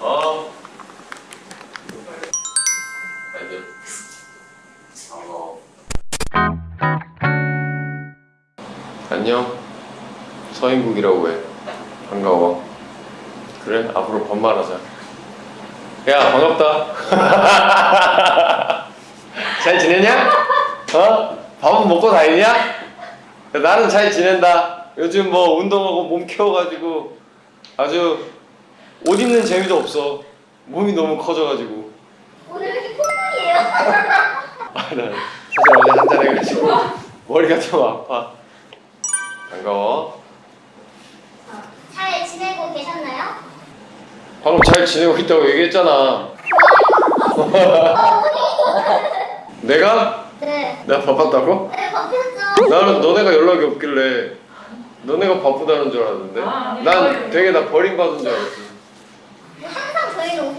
어. 안녕. 서인국이라고 해. 반가워. 그래? 앞으로 반말하자. 야, 반갑다. 잘 지내냐? 어? 밥은 먹고 다니냐? 나는 잘 지낸다. 요즘 뭐 운동하고 몸 키워가지고 아주 옷 입는 재미도 없어. 몸이 너무 커져가지고. 오늘 왜 이렇게 콧물이에요? 아, 나 사실 어제 한잔 해가지고 머리가 좀 아파. 반가워. 잘 지내고 계셨나요? 방금 잘 지내고 있다고 얘기했잖아. 내가? 네. 내가 바빴다고? 네, 바뀌었죠. 나는 너네가 연락이 없길래 너네가 바쁘다는 줄 알았는데 난 되게 나 버림받은 줄 알았지.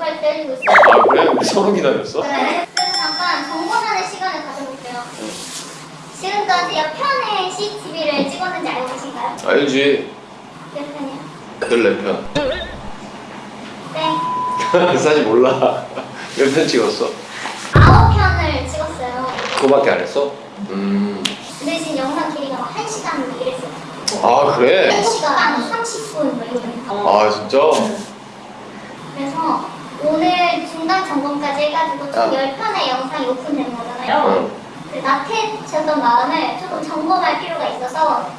오빠를 때리고 있어요. 아 그래? 서로 기다렸어? 네. 그래서 잠깐 정보전의 시간을 가져볼게요. 지금까지 옆편에 CCTV를 찍었는지 알고 계신가요? 알지. 몇 편이요? 늘내 편. 네. 사실 몰라. 몇 편 찍었어? 아홉 편을 찍었어요. 그거밖에 안 했어? 음. 근데 지금 영상 길이가 막 1시간 이랬어요. 아 그래? 1시간 30분 뭐 이러니까. 아 진짜? 그래서 오늘 중간 점검까지 해가지고 총 아. 10편의 영상이 오픈된 거잖아요. 응. 그 나태해졌던 마음을 조금 점검할 필요가 있어서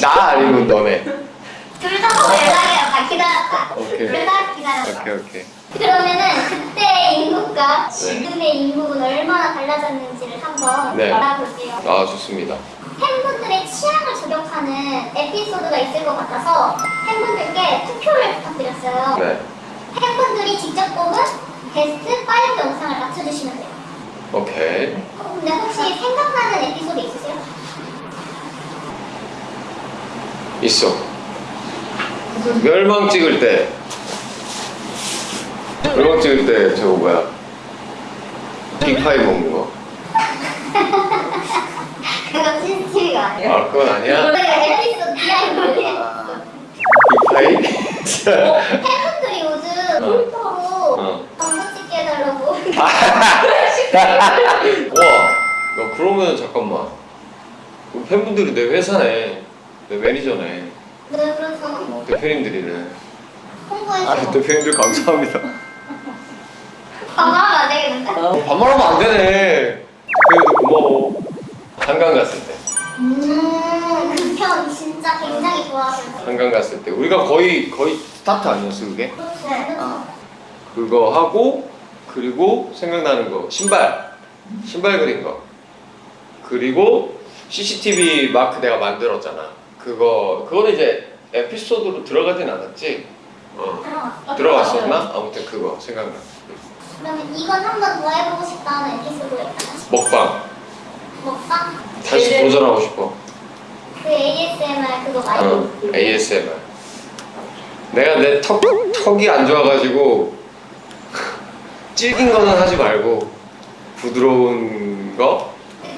나 아니면 너네. 둘 다 연락해요. 다 기다렸다. 오케이. 둘다 기다렸다. 오케이 오케이. 그러면은 그때의 인구가 네. 지금의 인구는 얼마나 달라졌는지를 한번 네. 알아볼게요. 아 좋습니다. 팬분들의 취향을 저격하는 에피소드가 있을 것 같아서 팬분들께 투표를 부탁드렸어요. 네. 팬분들이 직접 뽑은 베스트 5 영상을 맞춰주시면 돼요. 오케이. 어, 근데 혹시 생각나는 에피소드 있으세요? 있어. 멸망 찍을 때. 멸망 찍을 때 저거 뭐야? 빅파이 먹는 거. 그건 CCTV가 아니에요. 아 그건 아니야? 내가 에피소드 behind 빅파이? 요즘 어. 폴터로 어. 광고 찍게 해달라고 와, 너 그러면 잠깐만. 우리 팬분들이 내 회사네, 내 매니저네, 네 그래서 대표님들이네. 홍보해서 아, 대표님들 감사합니다. 반말하면 안 되겠는데? 어, 반말하면 안 되네. 대표님들 고마워. 한강 갔을 때, 음그 편 진짜 굉장히 좋아하셨어요 한강 갔을 때 우리가 거의 거의 스타트 아니었어 그게? 그렇죠 어. 그거 하고 그리고 생각나는 거 신발, 신발 그린 거. 그리고 CCTV 마크 내가 만들었잖아. 그거 그거는 이제 에피소드로 들어가진 않았지. 어. 들어갔어 들어갔었나? 아무튼 그거 생각나. 그러면 이건 한 번 더 해보고 싶다는 에피소드가 있나요? 먹방 먹방? 다시 네. 도전하고 싶어. 그 ASMR 그거 말고 어, ASMR. 내가 내 턱 턱이 안 좋아가지고 질긴 거는 하지 말고 부드러운 거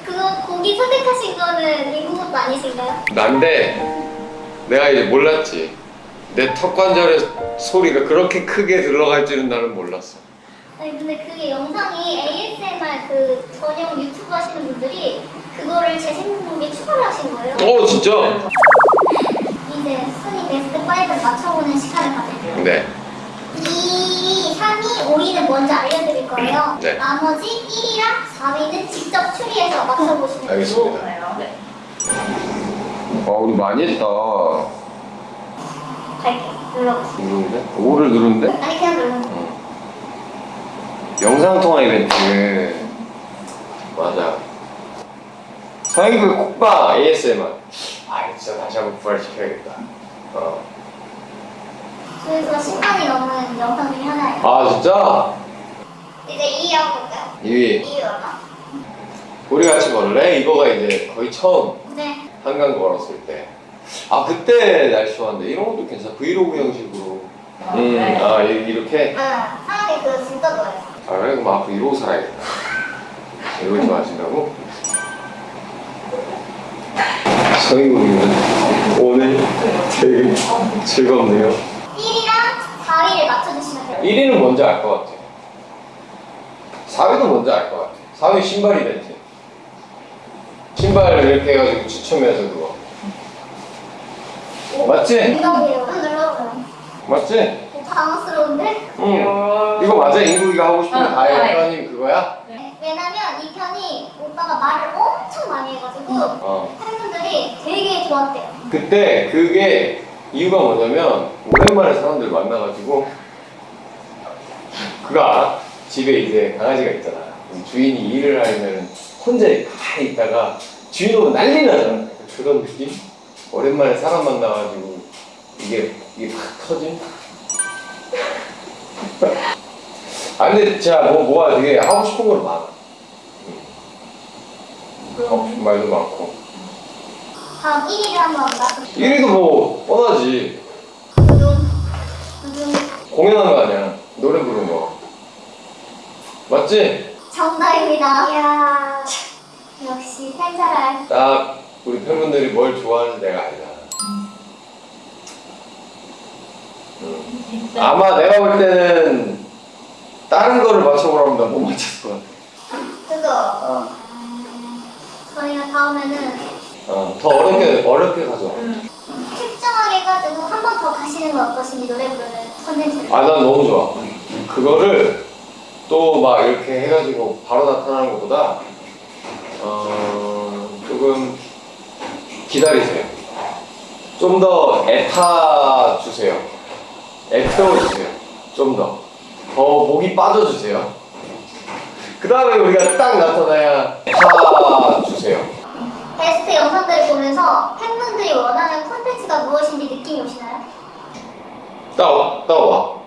그거 거기 선택하신 거는 인구 것도 아니신가요? 난데 내가 이제 몰랐지. 내 턱 관절의 소리가 그렇게 크게 들어갈 줄은 나는 몰랐어. 아니 근데 그게 영상이 ASMR 그 전용 유튜브 하시는 분들이 그거를 제 생각에 추가를 하신 거예요. 어 진짜? 이제 순위 베스트 5를 맞춰보는 시간을 가질게요. 네. 2위, 3위, 5위는 먼저 알려드릴 거예요. 네. 나머지 1위랑 4위는 직접 추리해서 맞춰보시면 돼요. 알겠습니다. 네. 아 우리 많이 했다. 갈게요. 눌러보세요. 누르는데? 5를 누르는데? 아니 그냥 돼요. 어. 영상 통화 이벤트. 맞아. 서인구의 콕방 ASMR. 아 진짜 다시 한번 부활시켜야겠다. 어. 그래서 10만이 넘는 영상 중에 하나예요. 아 진짜? 이제 2위 한번 볼까요? 2위. 2위 얼마? 우리 같이 걸래? 이거가 이제 거의 처음 네. 한강 걸었을 때. 아 그때 날씨 좋았는데 이런 것도 괜찮아. 브이로그 형식으로. 음, 네. 아 이- 이렇게. 응. 하나님 그거 진짜 좋아요. 아 그래 그럼 앞으로 이러고 살아야겠다. 이걸 좋아하신다고? 서인국님은 오늘 되게 즐겁네요. 1위랑 4위를 1위는 뭔지 알것 같아. 4위도 뭔지 알것 같아. 4위 신발 이벤트. 신발 이렇게 해가지고 추첨해서 그거. 맞지? 이거예요. 눌러봐요. 맞지? 어, 당황스러운데? 응. 이거 맞아? 인국이가 하고 싶은 어, 다이어트 네. 편이 그거야? 왜냐면 이 편이 오빠가 말을 엄청 많이 해가지고 어. 팬분들이 되게 좋았대요. 그때 그게 이유가 뭐냐면 오랜만에 사람들 만나가지고 알아? 집에 이제 강아지가 있잖아 주인이 일을 하려면 혼자 가만히 있다가 주인 오면 난리 나잖아 그런 느낌? 오랜만에 사람 만나가지고 이게 이게 팍 터짐? 아 근데 제가 뭐 뭐가 되게 하고 싶은 건 많아 싶은 말도 많고 다음 1위를 한번 맞춰. 1위도 뭐 뻔하지 공연한 거 아니야 노래 부른 거 맞지? 정답입니다. 이야 역시 팬사랑. 딱 우리 팬분들이 뭘 좋아하는지 내가 알잖아 음. 아마 내가 볼 때는 다른 거를 맞춰보라면 나못 맞췄을 것 같아 그거 음, 저희가 다음에는 어, 더 어렵게 어렵게 가져 음. 특정하게 해가지고 한 번 더 가시는 건 어떠신지 노래 부르는 컨텐츠를. 아난 너무 좋아. 그거를 또 막 이렇게 해가지고 바로 나타나는 것보다 어, 조금 기다리세요. 좀 더 애타 주세요. 애태워 주세요. 좀 더. 더 목이 빠져주세요. 그 다음에 우리가 딱 나타나야 애타 주세요 베스트 영상들을 보면서 팬분들이 원하는 컨텐츠가 무엇인지 느낌이 오시나요? 따와 따와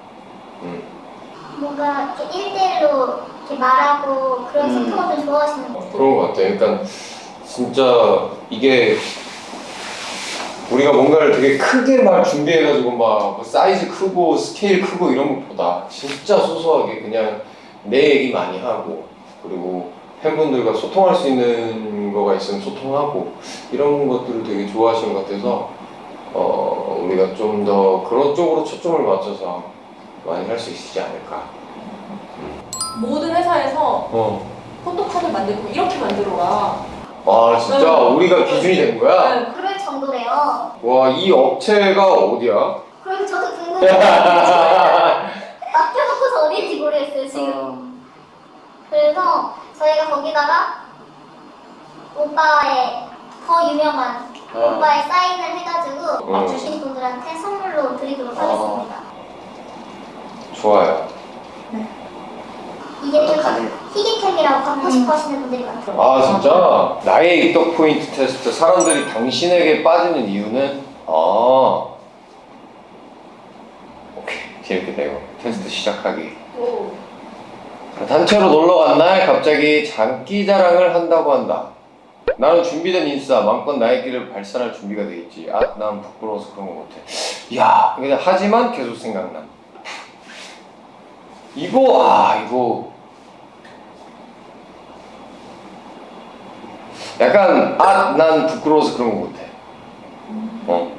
음. 뭔가 이렇게 1대1로 이렇게 말하고 그런 음. 소통을 좀 좋아하시는 거 그런 것 같아. 그러니까 진짜 이게 우리가 뭔가를 되게 크게 막 준비해가지고 막뭐 사이즈 크고 스케일 크고 이런 것보다 진짜 소소하게 그냥 내 얘기 많이 하고 그리고 팬분들과 소통할 수 있는 거가 있으면 소통하고 이런 것들을 되게 좋아하시는 것 같아서 어, 우리가 좀 더 그런 쪽으로 초점을 맞춰서 많이 할 수 있지 않을까. 모든 회사에서 어. 포토카드 만들고 이렇게 만들어라. 아 진짜 우리가 기준이 된 거야? 네. 그럴 정도래요 와, 이 업체가 어디야? 그래서 저도 궁금해요 맡겨놓고서 어딘지 모르겠어요 지금 그래서 저희가 거기다가 오빠의 더 유명한 어. 오빠의 사인을 해가지고 어. 맞추신 분들한테 선물로 드리도록 어. 하겠습니다 좋아요. 이게 좀 희귀템이라고 갖고 싶어 하시는 분들이 많아요 아, 진짜? 나의 입덕 포인트 테스트. 사람들이 당신에게 빠지는 이유는? 아. 오케이. 재밌겠다, 이거. 테스트 시작하기. 오. 단체로 놀러 간 날 갑자기 장기 자랑을 한다고 한다. 나는 준비된 인싸, 마음껏 나의 길을 발산할 준비가 돼 있지. 아, 난 부끄러워서 그런 거 못해. 야, 근데 하지만 계속 생각나. 이거, 아, 이거. 약간, 아, 난 부끄러워서 그런 거 못해. 어.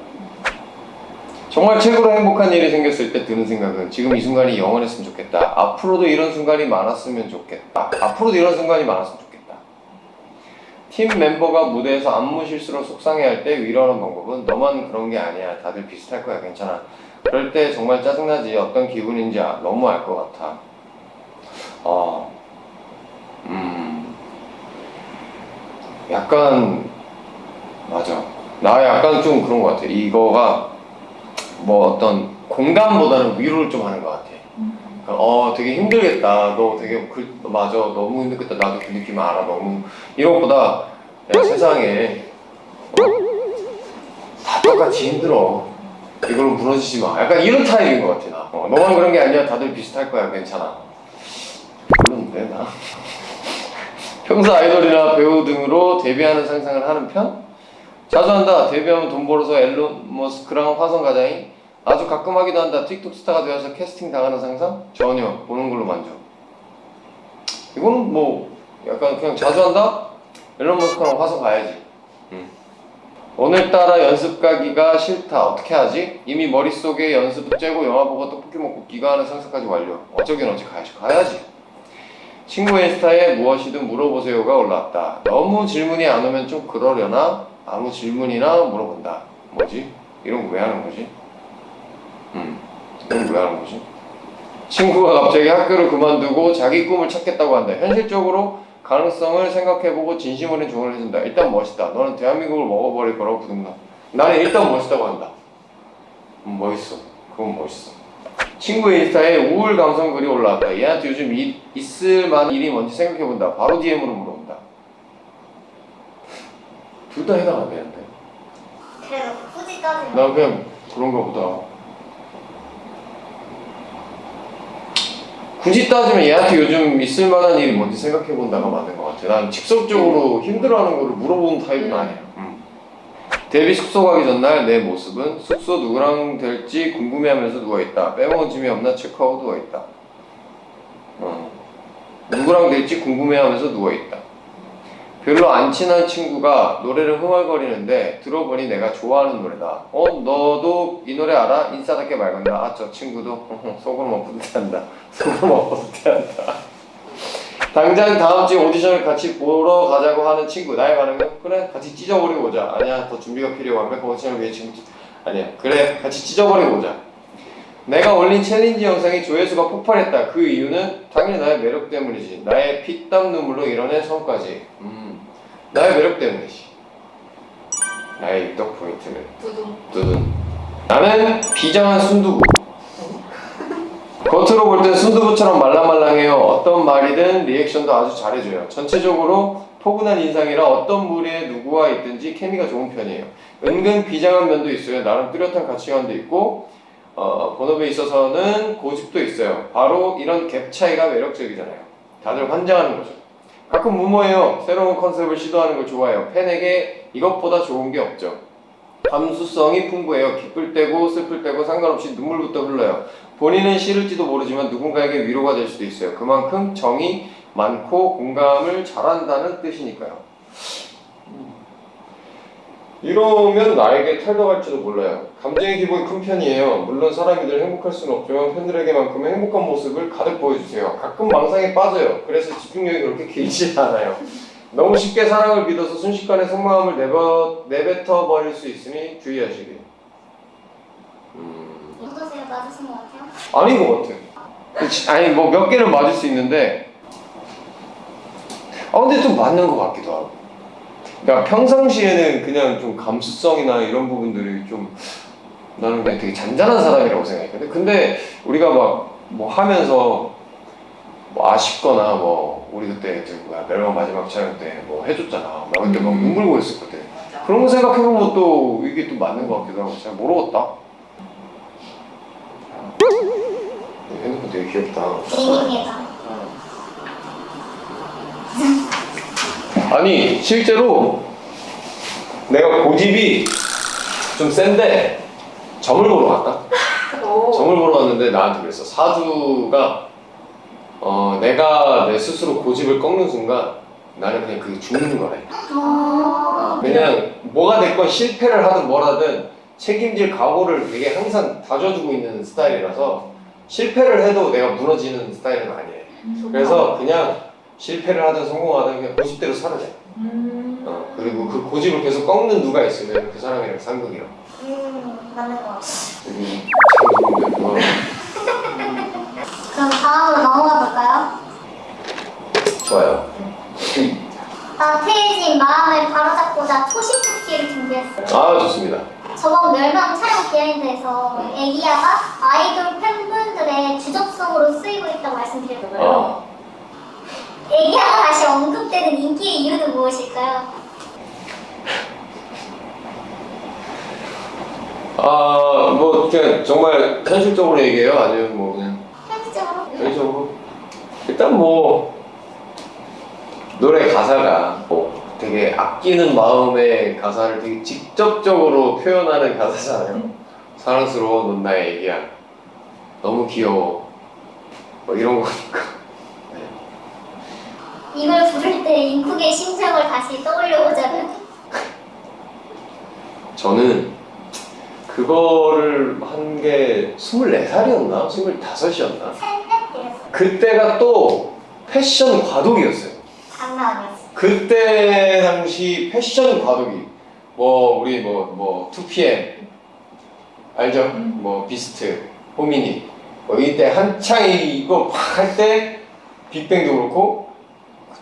정말 최고로 행복한 일이 생겼을 때 드는 생각은 지금 이 순간이 영원했으면 좋겠다. 앞으로도 이런 순간이 많았으면 좋겠다. 앞으로도 이런 순간이 많았으면 좋겠다. 팀 멤버가 무대에서 안무 실수로 속상해할 때 위로하는 방법은 너만 그런 게 아니야. 다들 비슷할 거야. 괜찮아. 그럴 때 정말 짜증나지. 어떤 기분인지 아- 너무 알 것 같아. 아, 음, 약간 맞아. 나 약간 좀 그런 것 같아. 이거가 뭐 어떤 공감보다는 위로를 좀 하는 것 같아. 그러니까 어 되게 힘들겠다. 너 되게 그 맞아. 너무 힘들겠다. 나도 그 느낌 알아. 너무 이런 것보다 야, 세상에 어, 다 똑같이 힘들어. 이걸로 무너지지 마. 약간 이런 타입인 것 같아 나. 어, 너만 그런 게 아니야. 다들 비슷할 거야. 괜찮아. 그런데 나 평소 아이돌이나 배우 등으로 데뷔하는 상상을 하는 편? 자주 한다. 데뷔하면 돈 벌어서 일론 머스크랑 화성 가자잉. 아주 가끔 하기도 한다. 틱톡 스타가 되어서 캐스팅 당하는 상상? 전혀. 보는 걸로 만족. 이거는 뭐 약간 그냥 자주 한다? 앨런 머스크랑 화성 가야지. 응. 오늘따라 연습 가기가 싫다. 어떻게 하지? 이미 머릿속에 연습 째고 영화 보고 떡볶이 먹고 귀가하는 상상까지 완료. 어쩌긴 어찌 가야지. 가야지. 친구 인스타에 무엇이든 물어보세요가 올라왔다. 너무 질문이 안 오면 좀 그러려나? 아무 질문이나 물어본다. 뭐지? 이런 거 왜 하는 거지? 음, 왜 하는 거지? 친구가 갑자기 학교를 그만두고 자기 꿈을 찾겠다고 한다. 현실적으로 가능성을 생각해보고 진심 어린 조언을 해준다. 일단 멋있다. 너는 대한민국을 먹어버릴 거라고 부둥나. 나는 일단 멋있다고 한다. 음, 멋있어. 그건 멋있어. 친구 인스타에 우울 감성 글이 올라왔다. 얘한테 요즘 이- 있을 만한 일이 뭔지 생각해본다. 바로 DM으로 물어본다. 둘 다 해당 안 되는데. 그래도 굳이 따지면 나 그냥 그런가 보다. 굳이 따지면 얘한테 요즘 있을 만한 일이 뭔지 생각해 본다가 맞는 것 같아. 난 직접적으로 힘들어하는 거를 물어보는 타입은 음. 아니야. 음. 데뷔 숙소 가기 전날 내 모습은 숙소 누구랑 될지 궁금해하면서 누워 있다. 빼먹은 짐이 없나 체크하고 누워 있다. 어. 누구랑 될지 궁금해하면서 누워 있다. 별로 안 친한 친구가 노래를 흥얼거리는데 들어보니 내가 좋아하는 노래다. 어, 너도 이 노래 알아? 인싸답게 맑은다. 아, 저 친구도 속으로만 뿌듯해한다. 속으로만 뿌듯해한다. 당장 다음 주 오디션을 같이 보러 가자고 하는 친구. 나의 반응은 그래, 같이 찢어버리고 오자. 아니야, 더 준비가 필요해. 완벽한 오디션을 위해 지금 아니야, 그래, 같이 찢어버리고 오자. 내가 올린 챌린지 영상이 조회수가 폭발했다. 그 이유는 당연히 나의 매력 때문이지. 나의 피땀 눈물로 이뤄낸 성과지. 음, 나의 매력 때문이지. 나의 입덕 포인트는 두둥. 나는 비장한 순두부. 겉으로 볼 땐 순두부처럼 말랑말랑해요. 어떤 말이든 리액션도 아주 잘해줘요. 전체적으로 포근한 인상이라 어떤 무리에 누구와 있든지 케미가 좋은 편이에요. 은근 비장한 면도 있어요. 나름 뚜렷한 가치관도 있고 어, 본업에 있어서는 고집도 있어요. 바로 이런 갭 차이가 매력적이잖아요. 다들 환장하는 거죠. 가끔 무모해요. 새로운 컨셉을 시도하는 걸 좋아해요. 팬에게 이것보다 좋은 게 없죠. 감수성이 풍부해요. 기쁠 때고 슬플 때고 상관없이 눈물부터 흘러요. 본인은 싫을지도 모르지만 누군가에게 위로가 될 수도 있어요. 그만큼 정이 많고 공감을 잘한다는 뜻이니까요. 음. 이러면 나에게 탈덕할지도 몰라요. 감정의 기복이 큰 편이에요. 물론 사람이 늘 행복할 수는 없지만 팬들에게만큼의 행복한 모습을 가득 보여주세요. 가끔 망상에 빠져요. 그래서 집중력이 그렇게 길지 않아요. 너무 쉽게 사랑을 믿어서 순식간에 속마음을 내버, 내뱉어 버릴 수 있으니 주의하시길. 음, 어떠세요? 맞으신 것 같아요? 아닌 것 같아. 그치? 아니 뭐 몇 개는 맞을 수 있는데, 아 근데 좀 맞는 것 같기도 하고. 그러니까 평상시에는 그냥 좀 감수성이나 이런 부분들이 좀 나는 그냥 되게 잔잔한 사람이라고 생각했거든. 근데 우리가 막 뭐 하면서 뭐 아쉽거나 뭐 우리 그때 그 뭐야 멜론 마지막 촬영 때 뭐 해줬잖아. 나 그때 막 눈물 고였었거든. 그런 거 생각해보면 또 이게 또 맞는 것 같기도 하고 잘 모르겠다. 핸드폰 되게 귀엽다. 개인기가 아니 실제로 내가 고집이 좀 센데 점을 보러 갔다. 오. 점을 보러 갔는데 나한테 그랬어. 사주가 어 내가 내 스스로 고집을 꺾는 순간 나는 그냥 그게 죽는 거래. 어... 그냥 뭐가 됐건 실패를 하든 뭘 하든 책임질 각오를 되게 항상 다져주고 있는 스타일이라서 실패를 해도 내가 무너지는 스타일은 아니에요. 그래서 그냥 실패를 하든 성공하든 그냥 고집대로 살아야 돼. 음. 어, 그리고 그 고집을 계속 꺾는 누가 있으면 그 사람이랑 상극이야. 음, 맞는 것 같아요. 여기 참 그럼 다음으로 넘어가 볼까요? 좋아요. 나태해진 마음을 바로잡고자 토시토끼를 준비했어요. 아 좋습니다. 저번 멸망 촬영 비하인드에서 애기야가 아이돌 팬분들의 주접성으로 쓰이고 있다고 말씀드렸고요. 아, 애기야가 다시 언급되는 인기의 이유는 무엇일까요? 아 뭐 그냥 정말 현실적으로 얘기해요? 아니면 뭐 그냥 현실적으로? 현실적으로? 일단 뭐 노래 가사가 뭐 되게 아끼는 마음의 가사를 되게 직접적으로 표현하는 가사잖아요. 사랑스러워, 넌 나의 애기야. 너무 귀여워. 뭐 이런 거니까. 이걸 부를 때 인쿡의 심정을 다시 떠올려보자면 저는 그거를 한 게 24살이었나? 25이었나? 그때가 또 패션 과도기였어요. 장난 아니었어. 그때 당시 패션 과도기 뭐 우리 뭐뭐 2PM 알죠? 뭐 비스트, 호미니 뭐 이때 한창 이거 막 할 때 빅뱅도 그렇고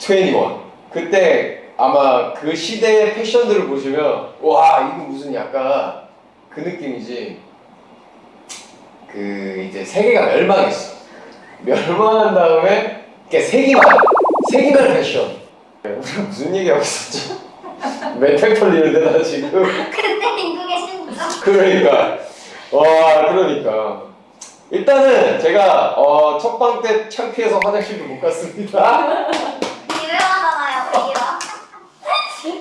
21. 그때 아마 그 시대의 패션들을 보시면 와 이거 무슨 약간 그 느낌이지. 그 이제 세계가 멸망했어. 멸망한 다음에 그러니까 세기말 세기말 패션. 우리가 무슨 얘기하고 있었지? 멘탈 털리는데 나 지금. 그때 인국의 신부죠. 그러니까. 와 그러니까. 일단은 제가 어, 첫방 때 창피해서 화장실도 못 갔습니다 유명하잖아요, 거기가.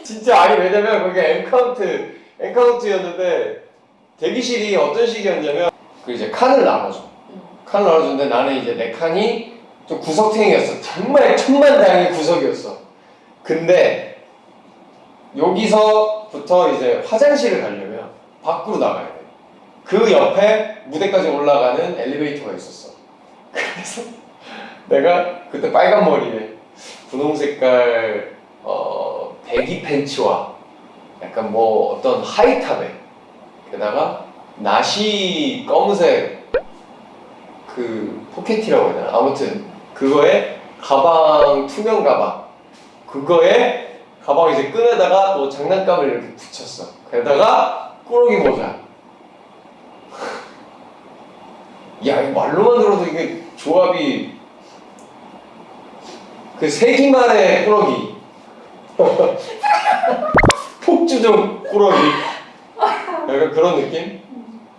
진짜 아니 왜냐면 그게 엠카운트 엠카운트였는데 대기실이 어떤 식이었냐면 그 이제 칸을 나눠줘 칸을 나눠주는데 나는 이제 내 칸이 좀 구석탱이였어 정말 천만다행의 구석이었어 근데 여기서부터 이제 화장실을 가려면 밖으로 나가야 돼. 그 옆에 무대까지 올라가는 엘리베이터가 있었어. 그래서 내가 그때 빨간 머리에 분홍 색깔 어, 배기 팬츠와 약간 뭐 어떤 하이탑에 게다가 나시 검은색 그 포켓이라고 해야 되나? 아무튼 그거에 가방 투명 가방 그거에 가방 이제 끈에다가 뭐 장난감을 이렇게 붙였어. 게다가 꾸러기 모자. 야, 이 말로만 들어도 이게 조합이 그 세기만의 꾸러기. 폭주종 꾸러기. 약간 그런 느낌?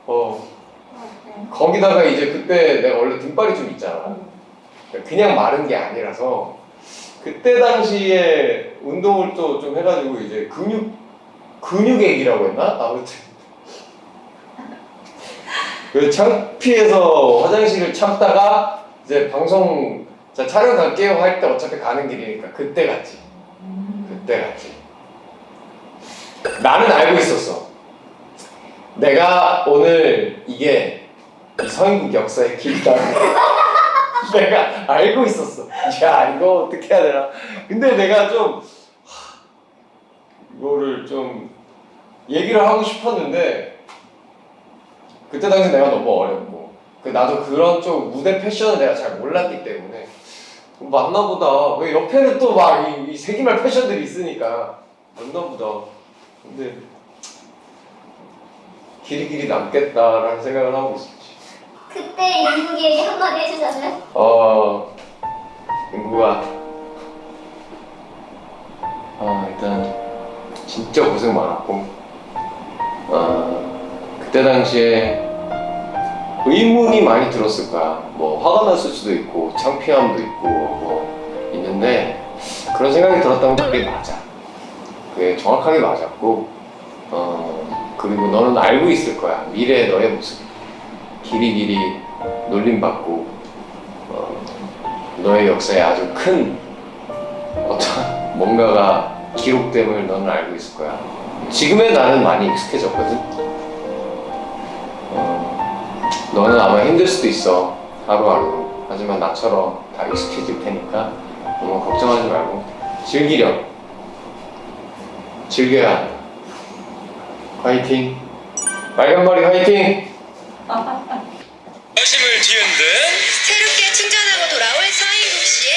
어. 거기다가 이제 그때 내가 원래 등발이 좀 있잖아. 그냥 마른 게 아니라서 그때 당시에 운동을 또 좀 해가지고 이제 근육 근육액이라고 했나 아무튼 그 창피해서 화장실을 참다가 이제 방송 자 촬영 갈게요 할 때 어차피 가는 길이니까 그때 갔지 그때 갔지 나는 알고 있었어 내가 오늘 이게 이 서인국 역사의 길이다 내가 알고 있었어. 야 이거 어떻게 해야 되나. 근데 내가 좀 하, 이거를 좀 얘기를 하고 싶었는데 그때 당시 내가 너무 어렸고 그 나도 그런 쪽 무대 패션을 내가 잘 몰랐기 때문에 맞나보다. 왜 옆에는 또막이 세기말 패션들이 있으니까 맞나보다. 근데 길이 길이 남겠다라는 생각을 하고 있었지. 그때 인국이에게 한마디 해주자면? 어, 인구가 아 일단 진짜 고생 많았고 어, 그때 당시에 의문이 많이 들었을 거야. 뭐 화가 났을 수도 있고 창피함도 있고 뭐 있는데 그런 생각이 들었다면 그게 맞아. 그게 정확하게 맞았고 어, 그리고 너는 알고 있을 거야. 미래의 너의 모습. 길이 길이 놀림받고 어, 너의 역사에 아주 큰 어떤 뭔가가 기록됨을 너는 알고 있을 거야. 지금의 나는 많이 익숙해졌거든. 어, 너는 아마 힘들 수도 있어 하루하루. 하지만 나처럼 다 익숙해질 테니까 너무 걱정하지 말고 즐기렴. 즐겨야 한다. 화이팅. 빨간 머리 화이팅. 여심을 뒤흔든 새롭게 충전하고 돌아올 서인국 씨의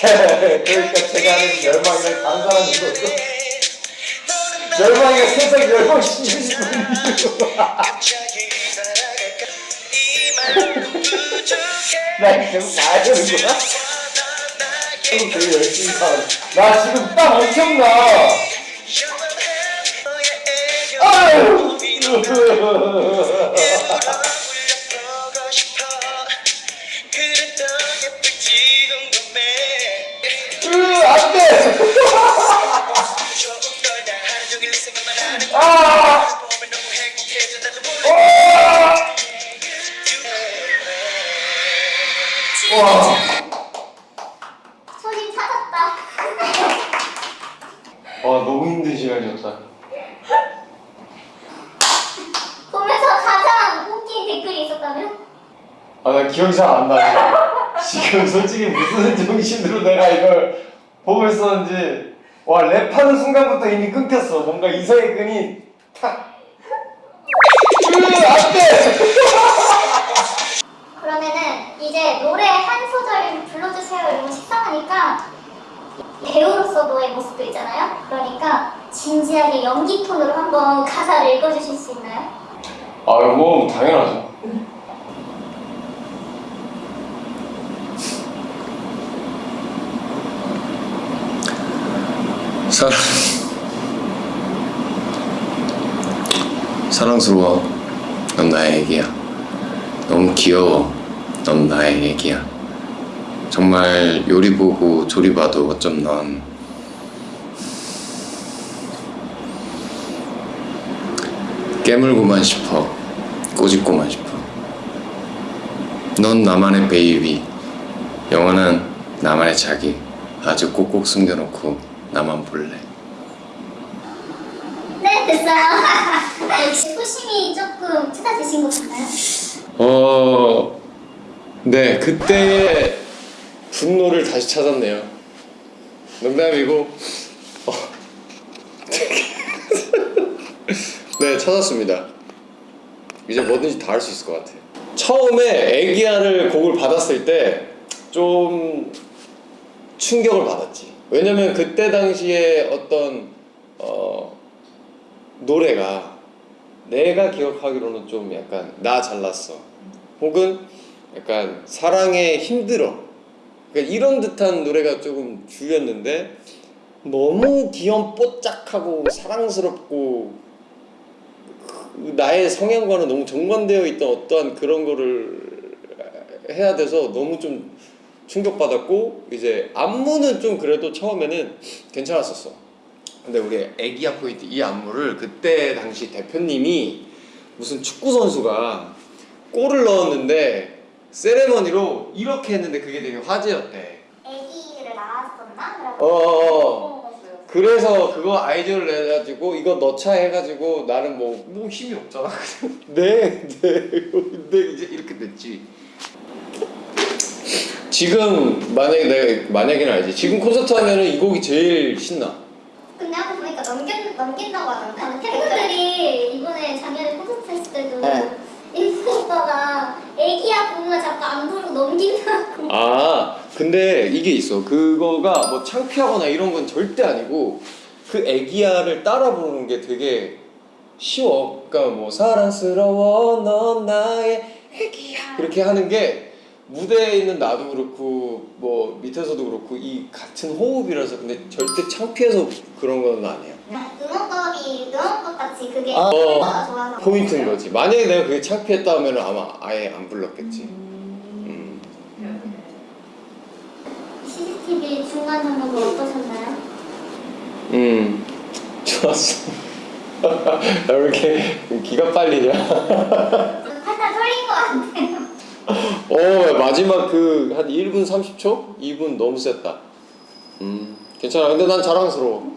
그러니까 제가 하는 열망이랑 다른 사람이 있었어. 열망이가 세상 열망 심해지고 갑자기 날아갈까 이만큼 부족해 나 계속 봐야 되는 거야? 지금 되게 열심히. 나 지금 땀 엄청나. 아유. 아, 네. 와. 손님 찾았다. 와 너무 힘든 시간이었다. 기억이 잘 안 나. 지금 솔직히 무슨 정신으로 내가 이걸 보고 있었는지 와 랩하는 순간부터 이미 끊겼어. 뭔가 이성의 끈이 탁. 으 안 돼. 그러면은 이제 노래 한 소절 불러주세요 이러면 식상하니까 배우로서 너의 모습도 있잖아요. 그러니까 진지하게 연기 톤으로 한번 가사를 읽어주실 수 있나요? 아 이거 당연하죠. 사랑 사랑스러워. 넌 나의 애기야. 너무 귀여워. 넌 나의 애기야. 정말 요리 보고 조리 봐도 어쩜 넌. 깨물고만 싶어. 꼬집고만 싶어. 넌 나만의 베이비. 영원한 나만의 자기. 아주 꼭꼭 숨겨놓고 나만 볼래 네 됐어요. 역시 소심이 조금 찾아지신 것 같나요? 어, 네 그때의 분노를 다시 찾았네요. 농담이고, 어, 네 찾았습니다. 이제 뭐든지 다 할 수 있을 것 같아요. 처음에 애기야를 곡을 받았을 때 좀 충격을 받았지. 왜냐면 그때 당시에 어떤 어, 노래가 내가 기억하기로는 좀 약간 나 잘났어. 혹은 약간 사랑에 힘들어. 그러니까 이런 듯한 노래가 조금 주였는데 너무 귀염뽀짝하고 사랑스럽고 그 나의 성향과는 너무 정반되어 있던 어떠한 그런 거를 해야 돼서 너무 좀 충격받았고 이제 안무는 좀 그래도 처음에는 괜찮았었어 근데 우리 애기야 포인트 이 안무를 그때 당시 대표님이 무슨 축구 선수가 골을 넣었는데 세레머니로 이렇게 했는데 그게 되게 화제였대. 아기를 낳았었나? 어, 어, 어. 그래서 그거 아이디어를 내가지고 이거 넣자 해가지고 나는 뭐, 뭐 힘이 없잖아. 네, 네. 근데 이제 이렇게 됐지. 지금 만약에 내가 만약에는 알지. 지금 콘서트 하면은 이 곡이 제일 신나. 근데 아까 보니까 넘겨, 넘긴다고 하던데 팬분들이 이번에 작년에 콘서트 했을 때도 네. 인수 오빠가 애기야 부르면 자꾸 안 부르고 넘긴다고 아 근데 이게 있어 그거가 뭐 창피하거나 이런 건 절대 아니고 그 애기야를 따라 부르는 게 되게 쉬워 그러니까 뭐 사랑스러워 넌 나의 애기야 이렇게 하는 게 무대에 있는 나도 그렇고 뭐 밑에서도 그렇고 이 같은 호흡이라서 근데 절대 창피해서 그런 건 아니야 응원법이 응원법 같이 그게 아, 가 좋아서. 포인트인 거지. 만약에 내가 그게 창피했다 하면 아마 아예 안 불렀겠지. 음. CCTV 중간 점검 어떠셨나요? 음 좋았어. 왜 이렇게 기가 빨리냐 어 마지막 그 한 1분 30초? 2분 너무 셌다. 음 괜찮아. 근데 난 자랑스러워.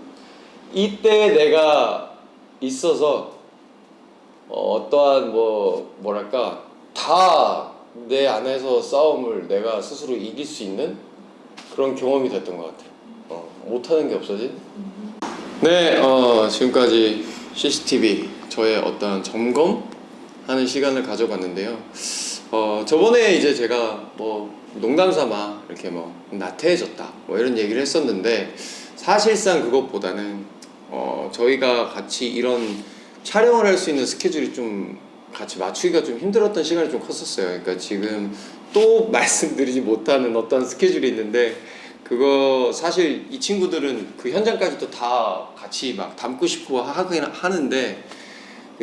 이때 내가 있어서 어, 어떠한 뭐 뭐랄까 다 내 안에서 싸움을 내가 스스로 이길 수 있는 그런 경험이 됐던 것 같아. 어, 못하는 게 없어진? 네, 어, 지금까지 CCTV 저의 어떤 점검하는 시간을 가져봤는데요. 어, 저번에 이제 제가 뭐 농담 삼아 이렇게 뭐 나태해졌다 뭐 이런 얘기를 했었는데 사실상 그것보다는 어, 저희가 같이 이런 촬영을 할 수 있는 스케줄이 좀 같이 맞추기가 좀 힘들었던 시간이 좀 컸었어요. 그러니까 지금 또 말씀드리지 못하는 어떤 스케줄이 있는데 그거 사실 이 친구들은 그 현장까지도 다 같이 막 담고 싶어 하긴 하는데 그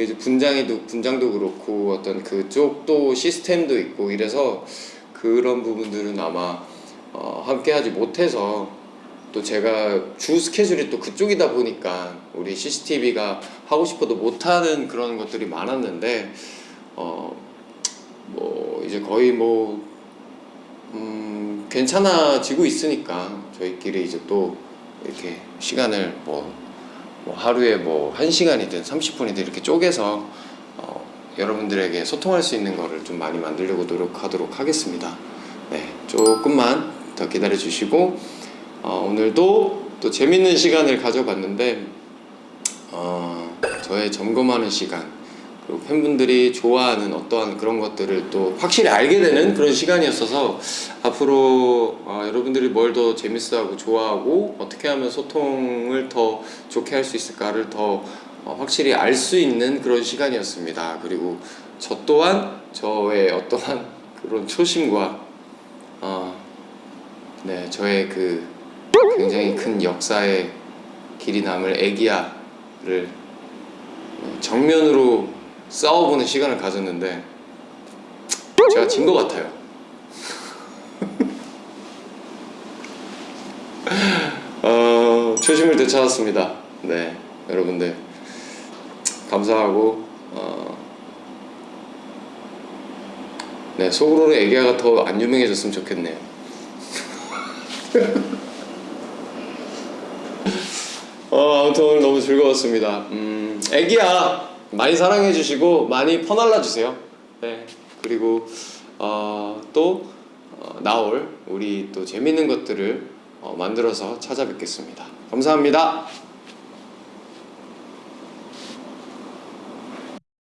이제 분장이도 분장도 그렇고 어떤 그쪽도 시스템도 있고 이래서 그런 부분들은 아마 어, 함께 하지 못해서 또 제가 주 스케줄이 또 그쪽이다 보니까 우리 CCTV가 하고 싶어도 못하는 그런 것들이 많았는데 어 뭐 이제 거의 뭐 음, 괜찮아지고 있으니까 저희끼리 이제 또 이렇게 시간을 뭐, 뭐 하루에 뭐 1시간이든 30분이든 이렇게 쪼개서 어, 여러분들에게 소통할 수 있는 거를 좀 많이 만들려고 노력하도록 하겠습니다. 네, 조금만 더 기다려 주시고 어, 오늘도 또 재밌는 시간을 가져봤는데 어, 저의 점검하는 시간 팬분들이 좋아하는 어떠한 그런 것들을 또 확실히 알게 되는 그런 시간이었어서 앞으로 어, 여러분들이 뭘 더 재밌어하고 좋아하고 어떻게 하면 소통을 더 좋게 할 수 있을까를 더 어, 확실히 알 수 있는 그런 시간이었습니다. 그리고 저 또한 저의 어떠한 그런 초심과 어, 네 저의 그 굉장히 큰 역사의 길이 남을 애기야를 네, 정면으로 싸워보는 시간을 가졌는데 제가 진 것 같아요. 어, 초심을 되찾았습니다. 네, 여러분들 감사하고 어, 네 속으로는 애기야가 더 안 유명해졌으면 좋겠네요. 어, 아무튼 오늘 너무 즐거웠습니다. 음, 애기야 많이 사랑해 주시고 많이 퍼날라 주세요. 네. 그리고 어, 또 어, 나올 우리 또 재밌는 것들을 어, 만들어서 찾아뵙겠습니다. 감사합니다.